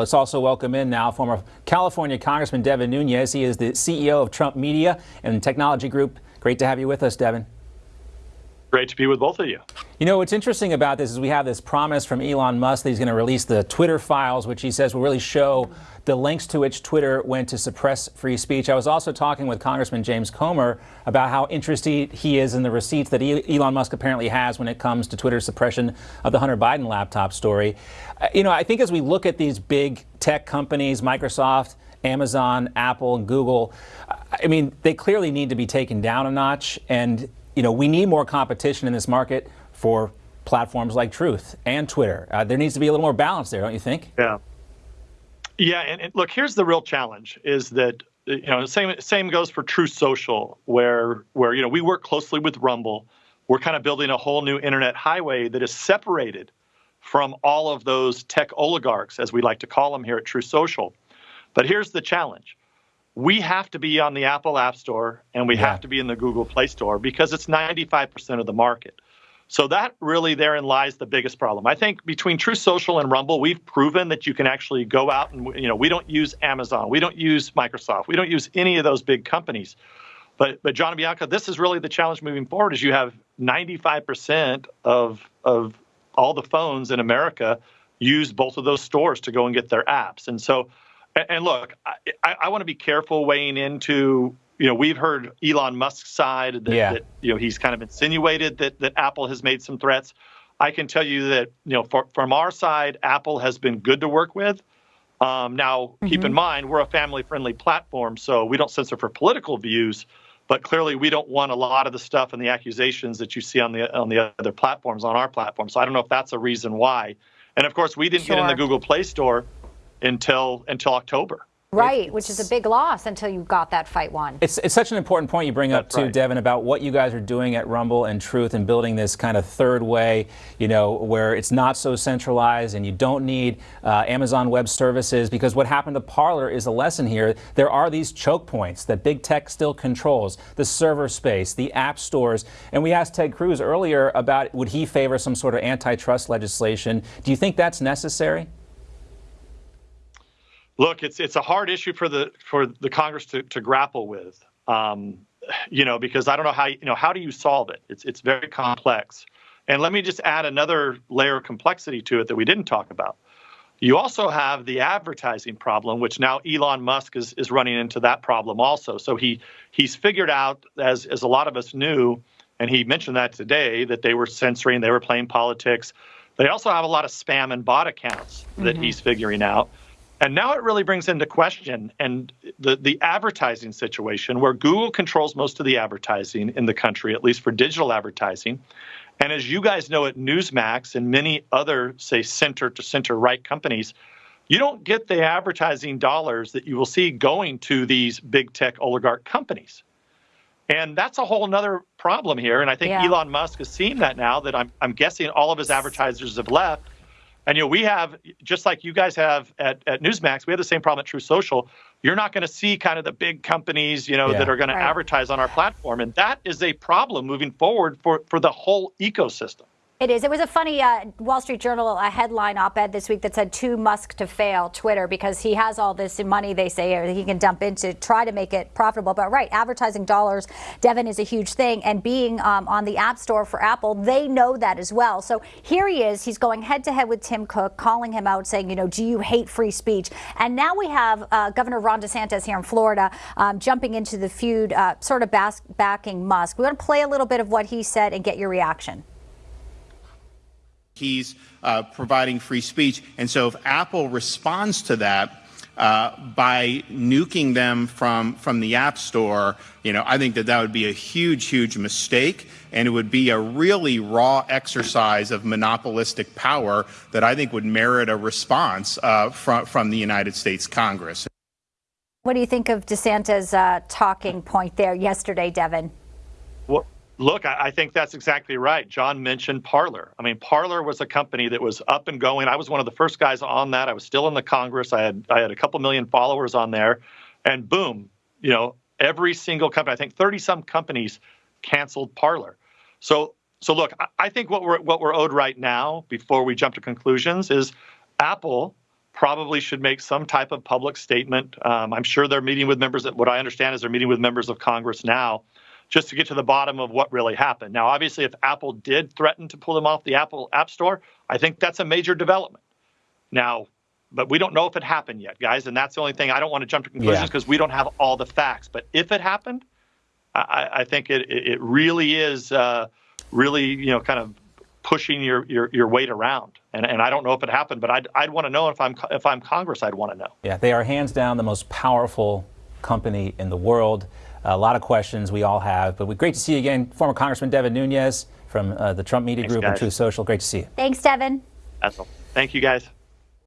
Let's also welcome in now former California Congressman Devin Nunes. He is the CEO of Trump Media and Technology Group. Great to have you with us, Devin. Great to be with both of you. You know, what's interesting about this is we have this promise from Elon Musk that he's going to release the Twitter files, which he says will really show the links to which Twitter went to suppress free speech. I was also talking with Congressman James Comer about how interested he is in the receipts that Elon Musk apparently has when it comes to Twitter's suppression of the Hunter Biden laptop story. Uh, you know, I think as we look at these big tech companies, Microsoft, Amazon, Apple, and Google, I mean, they clearly need to be taken down a notch. And you know, we need more competition in this market for platforms like Truth and Twitter. Uh, there needs to be a little more balance there, don't you think? Yeah. Yeah, and, and, look, here's the real challenge: is that you know, the same same goes for Truth Social, where where you know we work closely with Rumble. We're kind of building a whole new internet highway that is separated from all of those tech oligarchs, as we like to call them here at Truth Social. But here's the challenge: we have to be on the Apple App Store and we yeah. have to be in the Google Play Store because it's 95% of the market. So that really therein lies the biggest problem. I think between Truth Social and Rumble, we've proven that you can actually go out and you know we don't use Amazon, we don't use Microsoft, we don't use any of those big companies. But but John and Bianca, this is really the challenge moving forward. Is you have 95% of of all the phones in America use both of those stores to go and get their apps, and so and look, I, I want to be careful weighing into. You know, we've heard Elon Musk's side that, yeah. that you know he's kind of insinuated that that Apple has made some threats. I can tell you that you know for, from our side, Apple has been good to work with. Um, now, mm-hmm. keep in mm-hmm. mind we're a family-friendly platform, so we don't censor for political views. But clearly, we don't want a lot of the stuff and the accusations that you see on the on the other platforms on our platform. So I don't know if that's a reason why. And of course, we didn't sure. get in the Google Play Store until until October. Right, which is a big loss until you got that fight won. It's, it's such an important point you bring That's up too, right. Devin, about what you guys are doing at Rumble and Truth and building this kind of third way, you know, where it's not so centralized and you don't need uh, Amazon Web Services because what happened to Parler is a lesson here. There are these choke points that big tech still controls, the server space, the app stores. And we asked Ted Cruz earlier about would he favor some sort of antitrust legislation. Do you think that's necessary? Look, it's it's a hard issue for the for the Congress to, to grapple with. Um, you know, because I don't know how you know how do you solve it? It's it's very complex. And let me just add another layer of complexity to it that we didn't talk about. You also have the advertising problem, which now Elon Musk is, is running into that problem also. So he he's figured out, as as a lot of us knew, and he mentioned that today, that they were censoring, they were playing politics. They also have a lot of spam and bot accounts that mm-hmm. he's figuring out. And now it really brings into question and the, the advertising situation where Google controls most of the advertising in the country, at least for digital advertising. And as you guys know at Newsmax and many other, say, center to center right companies, you don't get the advertising dollars that you will see going to these big tech oligarch companies. And that's a whole other problem here. And I think yeah. Elon Musk has seen that now that I'm, I'm guessing all of his advertisers have left and you know, we have just like you guys have at, at Newsmax, we have the same problem at Truth Social. You're not going to see kind of the big companies, you know, yeah. that are going right. to advertise on our platform, and that is a problem moving forward for for the whole ecosystem. It is. It was a funny uh, Wall Street Journal a headline op-ed this week that said "Too Musk to fail Twitter" because he has all this money they say he can dump into try to make it profitable. But right, advertising dollars, Devin, is a huge thing, and being um, on the App Store for Apple, they know that as well. So here he is. He's going head to head with Tim Cook, calling him out, saying, you know, do you hate free speech? And now we have uh, Governor Ron DeSantis here in Florida um, jumping into the feud, uh, sort of backing Musk. We want to play a little bit of what he said and get your reaction he's uh, providing free speech. And so if Apple responds to that uh, by nuking them from, from the App Store, you know, I think that that would be a huge, huge mistake. And it would be a really raw exercise of monopolistic power that I think would merit a response uh, from, from the United States Congress. What do you think of DeSantis' uh, talking point there yesterday, Devin? Look, I, think that's exactly right. John mentioned Parler. I mean, Parler was a company that was up and going. I was one of the first guys on that. I was still in the Congress. I had I had a couple million followers on there, and boom, you know, every single company. I think thirty some companies canceled Parler. So so look, I think what we're what we're owed right now, before we jump to conclusions, is Apple probably should make some type of public statement. Um, I'm sure they're meeting with members. What I understand is they're meeting with members of Congress now, just to get to the bottom of what really happened. Now, obviously, if Apple did threaten to pull them off the Apple App Store, I think that's a major development. Now, but we don't know if it happened yet, guys, and that's the only thing. I don't want to jump to conclusions Yeah. because we don't have all the facts. But if it happened, I, I think it, it it really is uh, really you know kind of pushing your, your, your weight around. And, and I don't know if it happened, but I'd, I'd want to know if I'm if I'm Congress, I'd want to know. Yeah, they are hands down the most powerful company in the world. A lot of questions we all have, but we great to see you again, former Congressman Devin Nunes from uh, the Trump Media Thanks, Group and. Truth Social. Great to see you. Thanks, Devin. That's. Thank you, guys.